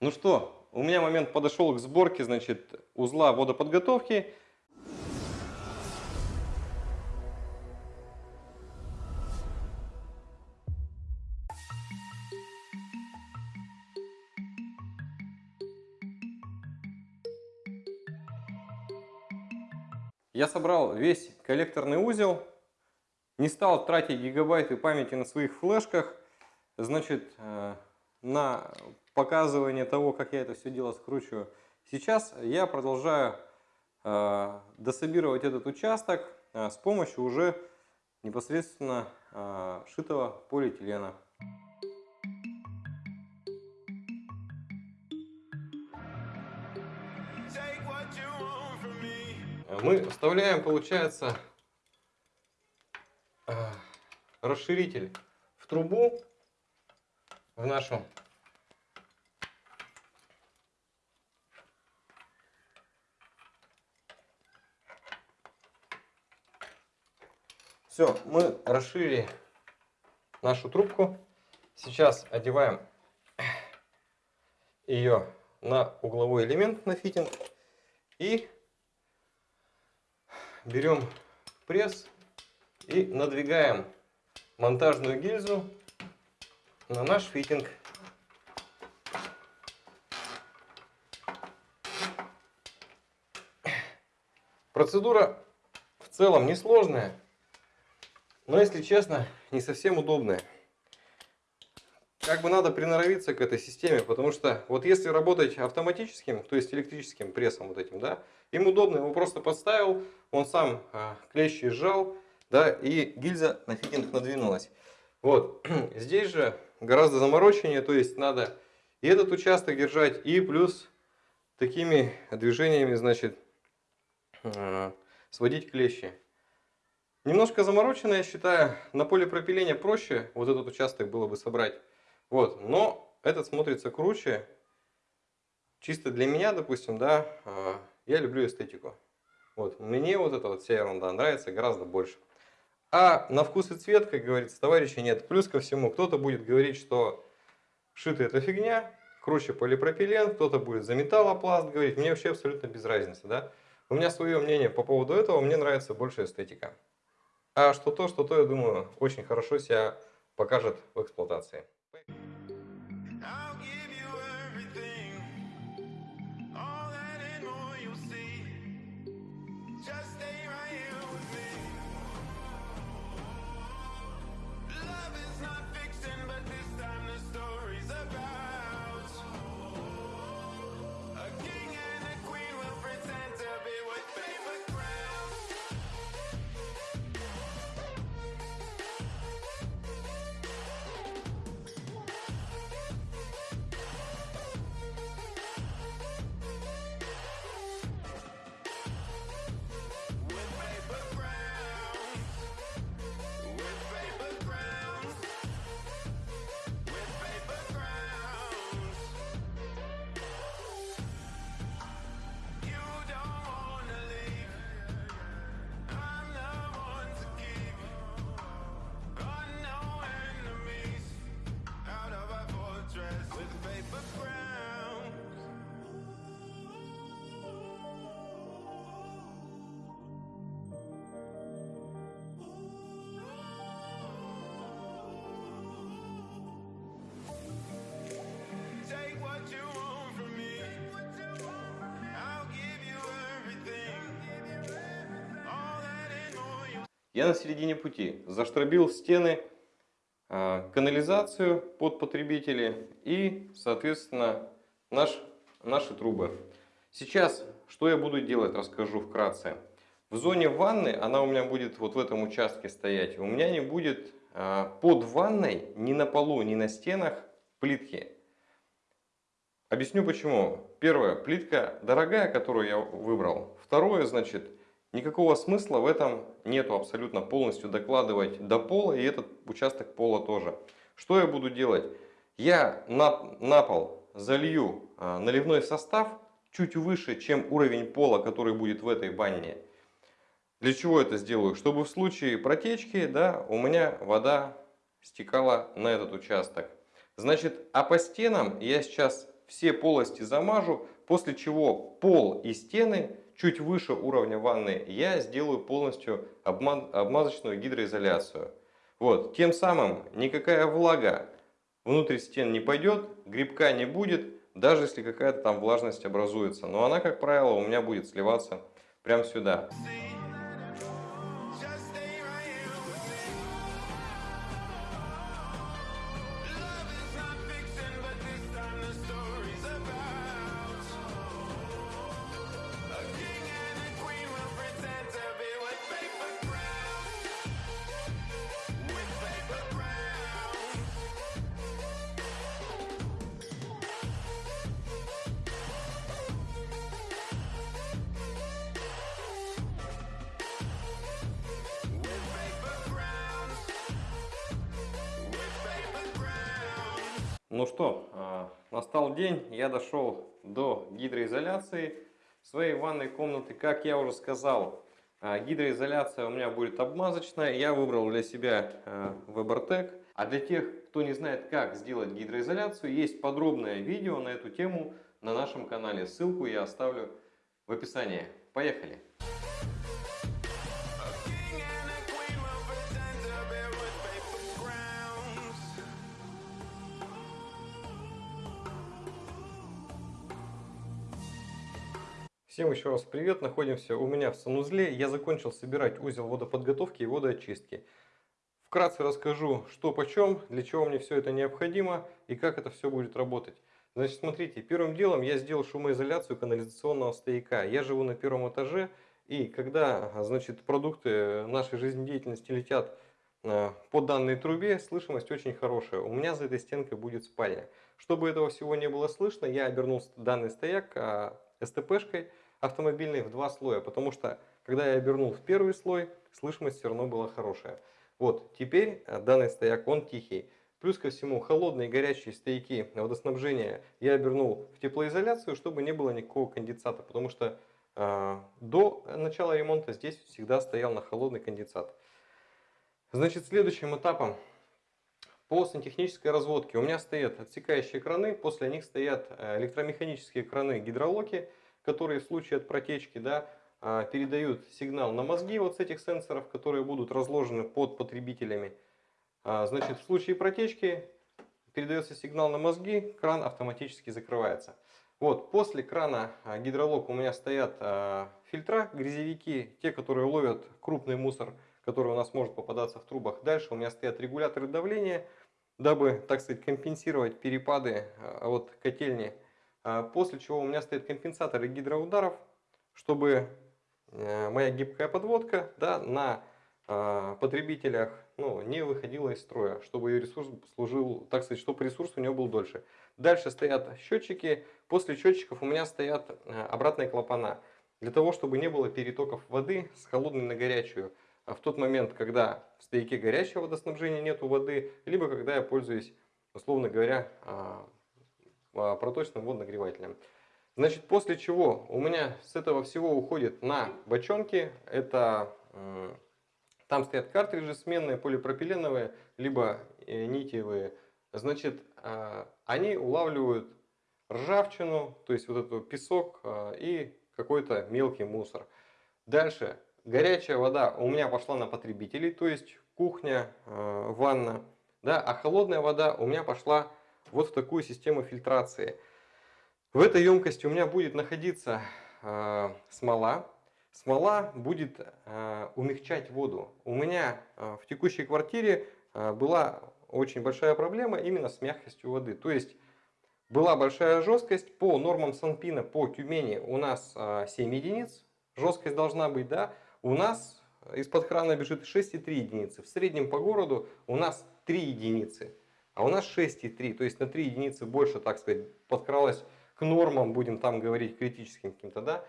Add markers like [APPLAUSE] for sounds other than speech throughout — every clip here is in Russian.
Ну что, у меня момент подошел к сборке, значит, узла водоподготовки. Я собрал весь коллекторный узел, не стал тратить гигабайты памяти на своих флешках, значит, э, на показывание того, как я это все дело скручиваю. Сейчас я продолжаю э, дособировать этот участок э, с помощью уже непосредственно шитого полиэтилена. мы вставляем, получается, э, расширитель в трубу, в нашу Все, мы расширили нашу трубку. Сейчас одеваем ее на угловой элемент, на фитинг. И берем пресс и надвигаем монтажную гильзу на наш фитинг. Процедура в целом несложная, но если честно, не совсем удобная. Как бы надо приноровиться к этой системе, потому что вот если работать автоматическим, то есть электрическим прессом вот этим, да, им удобно, его просто подставил, он сам а, клещи сжал, да, и гильза на надвинулась. Вот, [CLEARS THROAT] здесь же гораздо замороченнее, то есть надо и этот участок держать, и плюс такими движениями, значит, а, сводить клещи. Немножко заморочено, я считаю, на полипропилене проще вот этот участок было бы собрать. Вот, но этот смотрится круче. Чисто для меня, допустим, да, а, я люблю эстетику. Вот, мне вот эта вот вся ерунда нравится гораздо больше. А на вкус и цвет, как говорится, товарищи нет. Плюс ко всему, кто-то будет говорить, что шитый это фигня, круче полипропилен, кто-то будет за металлопласт говорить. Мне вообще абсолютно без разницы, да. У меня свое мнение по поводу этого, мне нравится больше эстетика. А что то, что то, я думаю, очень хорошо себя покажет в эксплуатации. Я на середине пути заштробил стены, а, канализацию под потребители и, соответственно, наш, наши трубы. Сейчас, что я буду делать, расскажу вкратце. В зоне ванны, она у меня будет вот в этом участке стоять, у меня не будет а, под ванной ни на полу, ни на стенах плитки. Объясню почему. Первое, плитка дорогая, которую я выбрал. Второе, значит, Никакого смысла в этом нету абсолютно полностью докладывать до пола и этот участок пола тоже. Что я буду делать? Я на, на пол залью а, наливной состав чуть выше, чем уровень пола, который будет в этой банне. Для чего это сделаю? Чтобы в случае протечки да, у меня вода стекала на этот участок. Значит, а по стенам я сейчас все полости замажу, после чего пол и стены чуть выше уровня ванны я сделаю полностью обмазочную гидроизоляцию. Вот, тем самым никакая влага внутрь стен не пойдет, грибка не будет, даже если какая-то там влажность образуется. Но она, как правило, у меня будет сливаться прямо сюда. Ну что, а, настал день, я дошел до гидроизоляции своей ванной комнаты. Как я уже сказал, а, гидроизоляция у меня будет обмазочная. Я выбрал для себя Webertec. А для тех, кто не знает, как сделать гидроизоляцию, есть подробное видео на эту тему на нашем канале. Ссылку я оставлю в описании. Поехали! Всем еще раз привет, находимся у меня в санузле. Я закончил собирать узел водоподготовки и водоочистки. Вкратце расскажу, что почем, для чего мне все это необходимо и как это все будет работать. Значит, смотрите, первым делом я сделал шумоизоляцию канализационного стояка. Я живу на первом этаже, и когда значит, продукты нашей жизнедеятельности летят э, по данной трубе, слышимость очень хорошая. У меня за этой стенкой будет спальня. Чтобы этого всего не было слышно, я обернул данный стояк а, СТПшкой, автомобильный в два слоя, потому что когда я обернул в первый слой, слышимость все равно была хорошая. Вот, теперь э, данный стояк, он тихий. Плюс ко всему, холодные и горячие стояки водоснабжения я обернул в теплоизоляцию, чтобы не было никакого конденсата, потому что э, до начала ремонта здесь всегда стоял на холодный конденсат. Значит, следующим этапом по сантехнической разводке у меня стоят отсекающие краны, после них стоят э, электромеханические краны гидролоки, которые в случае от протечки да, а, передают сигнал на мозги вот с этих сенсоров, которые будут разложены под потребителями. А, значит, в случае протечки передается сигнал на мозги, кран автоматически закрывается. Вот, после крана а, гидролог у меня стоят фильтра, грязевики, те, которые ловят крупный мусор, который у нас может попадаться в трубах. Дальше у меня стоят регуляторы давления, дабы, так сказать, компенсировать перепады от котельни после чего у меня стоят компенсаторы гидроударов, чтобы э, моя гибкая подводка да, на а, потребителях ну, не выходила из строя, чтобы ее ресурс служил, так сказать, чтобы ресурс у него был дольше. Дальше стоят счетчики, после счетчиков у меня стоят э, обратные клапана, для того, чтобы не было перетоков воды с холодной на горячую. А в тот момент, когда в стояке горячего водоснабжения нету воды, либо когда я пользуюсь, условно говоря, а, проточным водонагревателем. Значит, после чего у меня с этого всего уходит на бочонки. Это там стоят картриджи сменные, полипропиленовые, либо э, нитевые. Значит, а, они улавливают ржавчину, то есть вот этот песок а, и какой-то мелкий мусор. Дальше, горячая вода у меня пошла на потребителей, то есть кухня, ванна. Да, а холодная вода у меня пошла вот в такую систему фильтрации. В этой емкости у меня будет находиться э, смола. Смола будет э, умягчать воду. У меня э, в текущей квартире э, была очень большая проблема именно с мягкостью воды. То есть была большая жесткость. По нормам Санпина по Тюмени у нас э, 7 единиц. Жесткость должна быть, да. У нас из-под крана бежит 6,3 единицы. В среднем по городу у нас 3 единицы. А у нас 6,3, то есть на 3 единицы больше, так сказать, подкралась к нормам, будем там говорить критическим каким-то, да.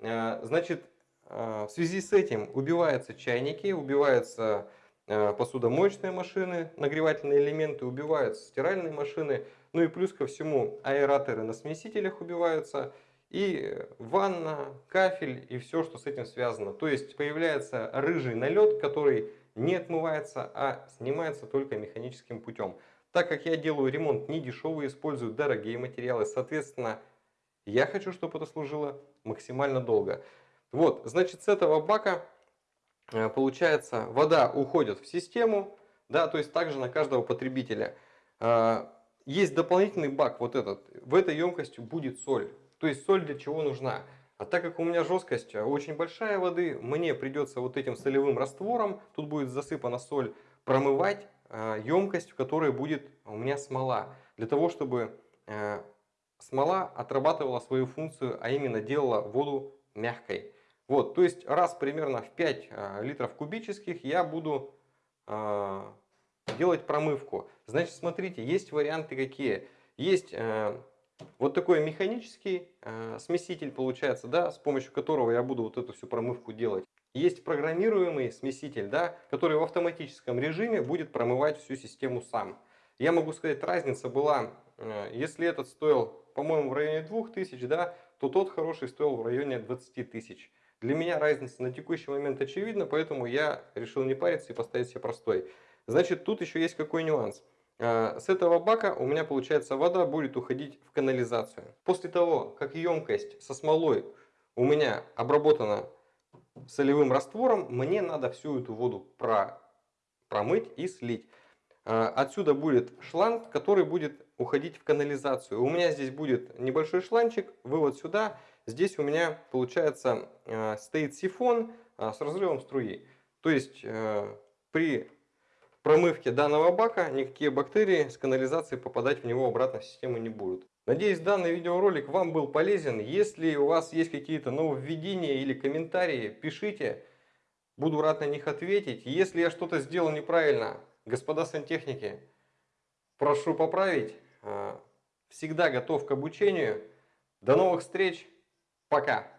Э, значит, э, в связи с этим убиваются чайники, убиваются э, посудомоечные машины, нагревательные элементы, убиваются стиральные машины, ну и плюс ко всему аэраторы на смесителях убиваются, и ванна, кафель и все, что с этим связано. То есть появляется рыжий налет, который не отмывается, а снимается только механическим путем. Так как я делаю ремонт не дешевый, использую дорогие материалы, соответственно, я хочу, чтобы это служило максимально долго. Вот, значит, с этого бака э, получается вода уходит в систему, да, то есть также на каждого потребителя. А, есть дополнительный бак, вот этот, в этой емкости будет соль. То есть соль для чего нужна? А так как у меня жесткость очень большая воды, мне придется вот этим солевым раствором, тут будет засыпана соль, промывать емкость, в которой будет у меня смола. Для того, чтобы э, смола отрабатывала свою функцию, а именно делала воду мягкой. Вот, то есть раз примерно в 5 э, литров кубических я буду э, делать промывку. Значит, смотрите, есть варианты какие. Есть вот такой механический смеситель получается, да, с помощью которого я буду вот эту всю промывку делать. Есть программируемый смеситель, да, который в автоматическом режиме будет промывать всю систему сам. Я могу сказать, разница была, э, если этот стоил, по-моему, в районе 2000, да, то тот хороший стоил в районе 20 тысяч. Для меня разница на текущий момент очевидна, поэтому я решил не париться и поставить себе простой. Значит, тут еще есть какой нюанс. Э, с этого бака у меня, получается, вода будет уходить в канализацию. После того, как емкость со смолой у меня обработана солевым раствором мне надо всю эту воду про, промыть и слить. А, отсюда будет шланг, который будет уходить в канализацию. У меня здесь будет небольшой шланчик, вывод сюда. Здесь у меня получается а, стоит сифон а, с разрывом струи. То есть при промывке данного бака никакие бактерии с канализации попадать в него обратно в систему не будут. Надеюсь, данный видеоролик вам был полезен. Если у вас есть какие-то нововведения или комментарии, пишите. Буду рад на них ответить. Если я что-то сделал неправильно, господа сантехники, прошу поправить. А, всегда готов к обучению. До новых встреч. Пока.